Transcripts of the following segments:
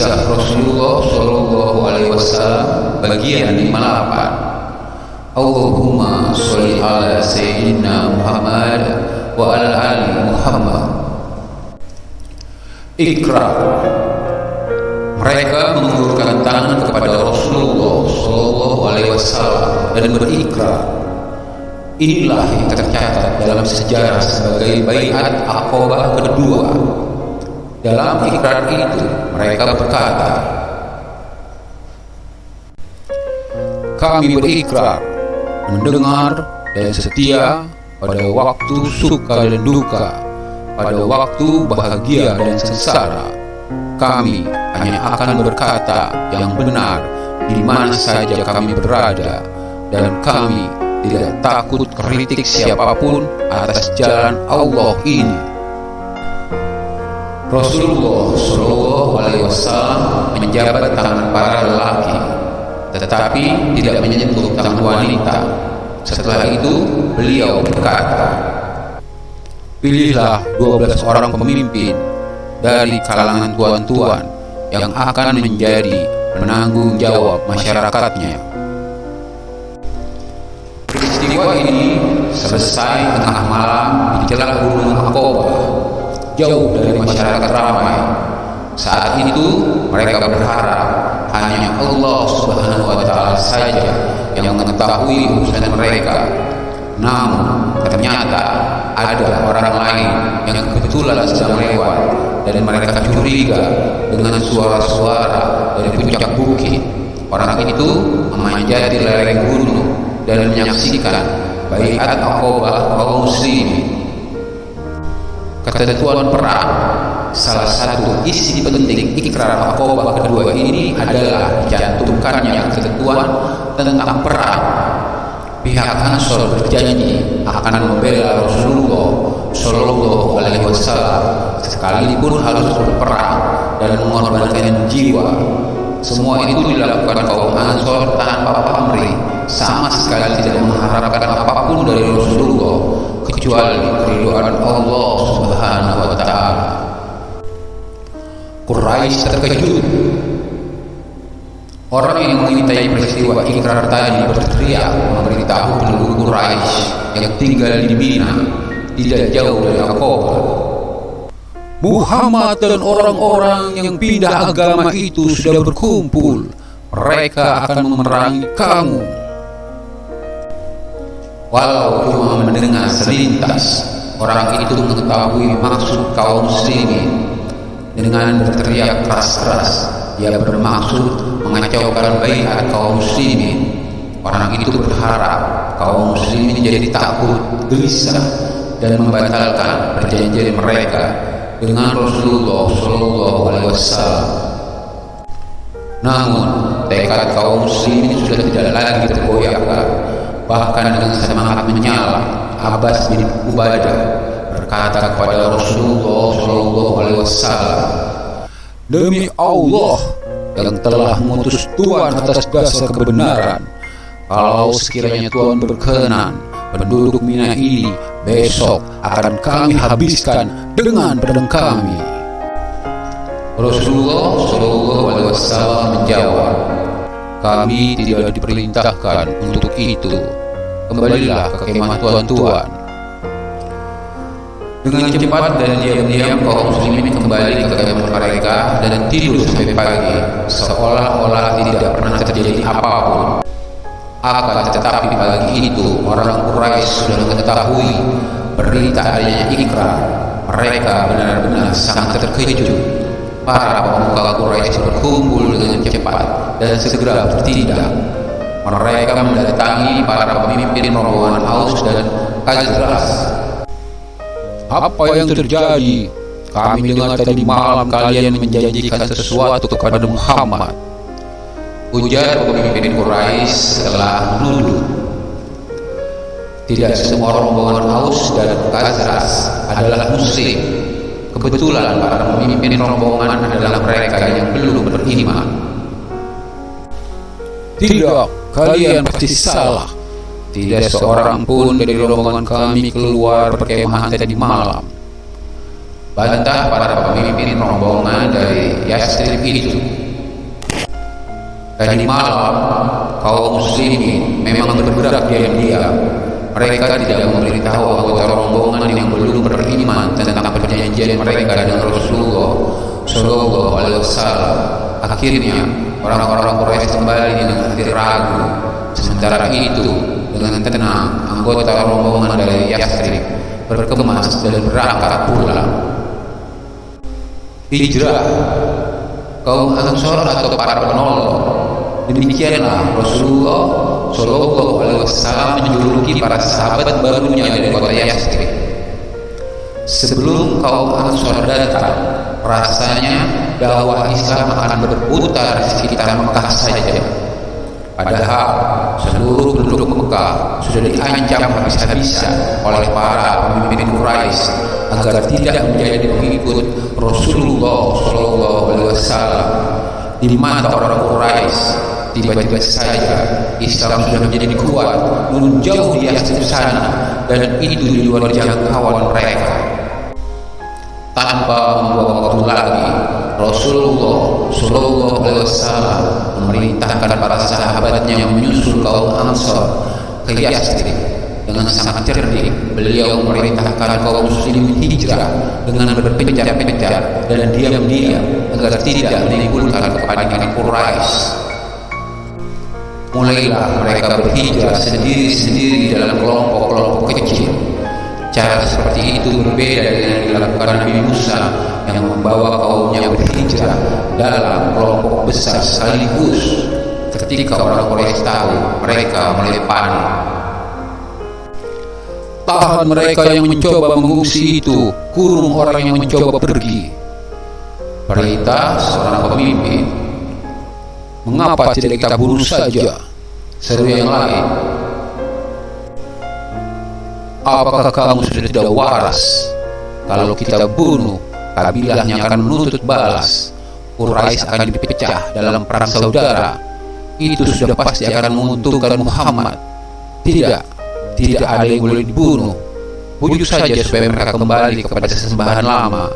Kisah Rasulullah Shallallahu Alaihi Wasallam bagian 58 Allahumma sholli ala Sayyidina Muhammad wa ala ali Muhammad. Ikrar Mereka mengulurkan tangan kepada Rasulullah Shallallahu Alaihi Wasallam dan berikrar Inilah yang tercatat dalam sejarah sebagai bayat akobah kedua dalam ikrar itu mereka berkata Kami berikrar mendengar dan setia pada waktu suka dan duka pada waktu bahagia dan sengsara. Kami hanya akan berkata yang benar di mana saja kami berada dan kami tidak takut kritik siapa pun atas jalan Allah ini Rasulullah Shallallahu Alaihi Wasallam menjabat tangan para lelaki, tetapi tidak menyentuh tangan wanita. Setelah itu, beliau berkata, Pilihlah 12 orang pemimpin dari kalangan tuan-tuan yang akan menjadi penanggung jawab masyarakatnya. Peristiwa ini selesai tengah malam di jalan Gunung Akobah jauh dari masyarakat ramai. Saat itu mereka berharap hanya Allah Subhanahu wa taala saja yang mengetahui urusan mereka. Namun ternyata ada orang lain yang kebetulan sedang lewat dan mereka curiga dengan suara-suara dari puncak bukit. Orang itu memanjati lereng gunung dan menyaksikan baiat akobah kaum muslimin ketentuan perang salah satu isi penting ikrar akobah kedua ini adalah dicantumkannya ketentuan tentang perang pihak Ansor berjanji akan membela Rasulullah Shallallahu Alaihi Wasallam sekalipun harus berperang dan mengorbankan jiwa. Semua itu dilakukan kaum Ansor tanpa pamrih sama sekali tidak mengharapkan apa pun dari Rasulullah kecuali keridhaan Allah Subhanahu wa taala. Quraisy terkejut. Orang yang mengintai peristiwa ikrar tadi berteriak memberitahu penduduk Quraisy yang tinggal di Mina tidak jauh dari Aqabah. Muhammad dan orang-orang yang pindah agama itu sudah berkumpul. Mereka akan memerangi kamu. Walau cuma mendengar selintas, orang itu mengetahui maksud kaum muslimin. Dengan berteriak keras-keras, dia bermaksud mengacaukan bayat kaum muslimin. Orang itu berharap kaum muslimin jadi takut, gelisah, dan membatalkan perjanjian mereka dengan Rasulullah Shallallahu Alaihi Wasallam. Namun tekad kaum muslimin sudah tidak lagi tergoyahkan bahkan dengan semangat menyala. Abbas bin Ubadah berkata kepada Rasulullah Shallallahu Alaihi Wasallam demi Allah yang telah mengutus Tuhan atas dasar kebenaran kalau sekiranya Tuhan berkenan penduduk Mina ini besok akan kami habiskan dengan pedang kami. Rasulullah Shallallahu Alaihi Wasallam menjawab kami tidak diperintahkan untuk itu kembalilah ke kemah tuan-tuan. Dengan cepat dan diam-diam kaum muslimin kembali ke kemah mereka dan tidur sampai pagi, seolah-olah tidak pernah terjadi apa pun. Akan tetapi pagi itu orang Quraisy sudah mengetahui berita adanya ikrar. Mereka benar-benar sangat terkejut. Para pemuka Quraisy berkumpul dengan cepat dan segera bertindak mereka mendatangi para pemimpin rombongan Aus dan Khazraj. Apa yang terjadi? Kami dengar tadi malam kalian menjanjikan sesuatu kepada Muhammad. Ujar pemimpin Quraisy setelah menuduh. Tidak semua rombongan Aus dan Khazraj adalah muslim. Kebetulan para pemimpin rombongan adalah mereka yang belum beriman. Tidak, Kalian pasti salah. Tidak, seorang pun dari rombongan kami keluar perkemahan tadi malam. Bantah para pemimpin rombongan dari Yastrib itu. Tadi malam, kaum muslimin memang bergerak diam-diam. Mereka tidak memberitahu anggota rombongan yang belum beriman tentang perjanjian mereka dengan Rasulullah Shallallahu Alaihi Wasallam. Akhirnya, orang-orang Quraisy kembali dengan hati ragu. Sementara itu, dengan tenang, anggota rombongan dari Yastrib berkemas dan berangkat pulang. Hijrah kaum Ansor atau para penolong Demikianlah Rasulullah Shallallahu Alaihi Wasallam menjuluki para sahabat barunya dari kota Yastrib. Sebelum kaum Ansor datang, rasanya dakwah Islam akan berputar di sekitar Mekah saja. Padahal seluruh penduduk Mekah sudah diancam habis-habisan oleh para pemimpin Quraisy agar tidak menjadi pengikut Rasulullah Shallallahu Alaihi Wasallam di mata orang Quraisy tiba-tiba saja Islam sudah menjadi kuat menjauh di atas sana dan itu di luar jangkauan mereka tanpa membuang waktu lagi. Rasulullah Shallallahu Alaihi Wasallam memerintahkan para sahabatnya yang menyusul kaum Ansor ke Yastrib dengan sangat cerdik. Beliau memerintahkan kaum muslim hijrah dengan berpencar-pencar dan diam-diam agar tidak menimbulkan kepanikan Quraisy. Mulailah mereka berhijrah sendiri-sendiri dalam kelompok-kelompok kecil. Cara seperti itu berbeda dengan yang dilakukan Nabi Musa yang membawa kaumnya berhijrah dalam kelompok besar sekaligus. Ketika orang Quraisy tahu, mereka mulai panik. Tahan mereka yang mencoba mengungsi itu, kurung orang yang mencoba pergi. Perintah seorang pemimpin Mengapa tidak kita bunuh saja? Seru yang lain. Apakah kamu sudah tidak waras? Kalau kita bunuh, kabilahnya akan menuntut balas. Quraisy akan dipecah dalam perang saudara. Itu sudah pasti akan menguntungkan Muhammad. Tidak, tidak ada yang boleh dibunuh. Bujuk saja supaya mereka kembali kepada sesembahan lama.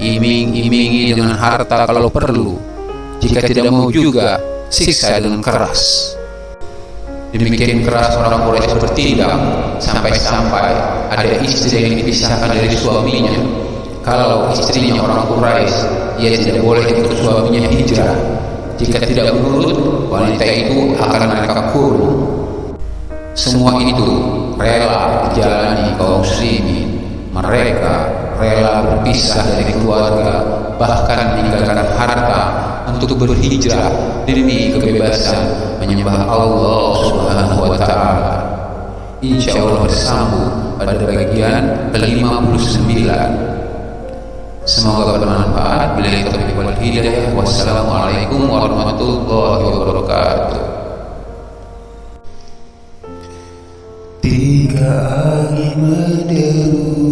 Iming-imingi dengan harta kalau perlu jika tidak mau juga, siksa dengan keras. Demikian keras orang Quraisy bertindak sampai-sampai ada istri yang dipisahkan dari suaminya. Kalau istrinya orang Quraisy, ia tidak boleh ikut suaminya hijrah. Jika tidak menurut, wanita itu akan mereka kurung. Semua itu rela dijalani kaum muslimin. Mereka rela berpisah dari keluarga, bahkan meninggalkan harta untuk berhijrah demi kebebasan menyembah Allah Subhanahu wa taala. Insya Allah bersambung pada bagian ke-59. Semoga bermanfaat. Bila taufiq wal hidayah. Wassalamualaikum warahmatullahi wabarakatuh. Tiga angin menderu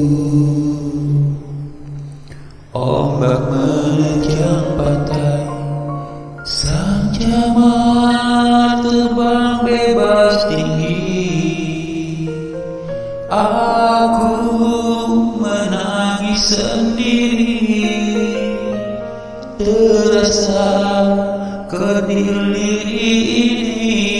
rasa kediri ini.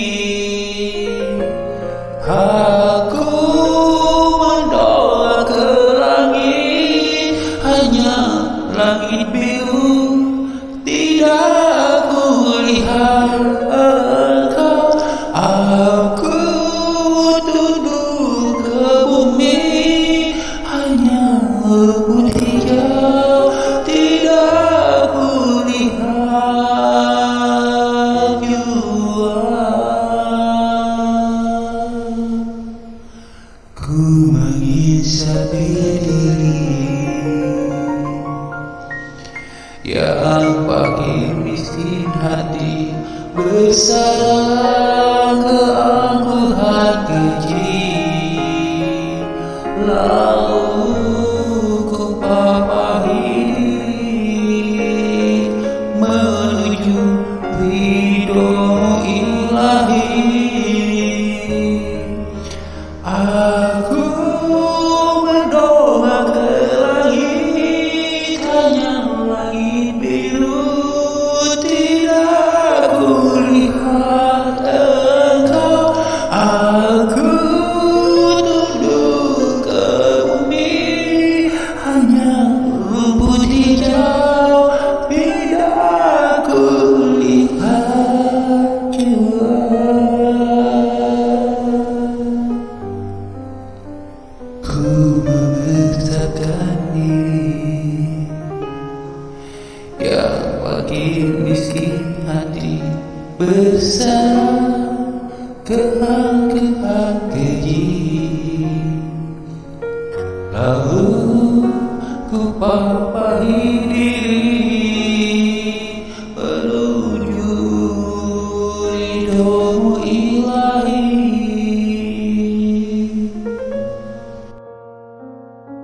Yang pagi miskin hati Bersalah keangkuhan keji Lalu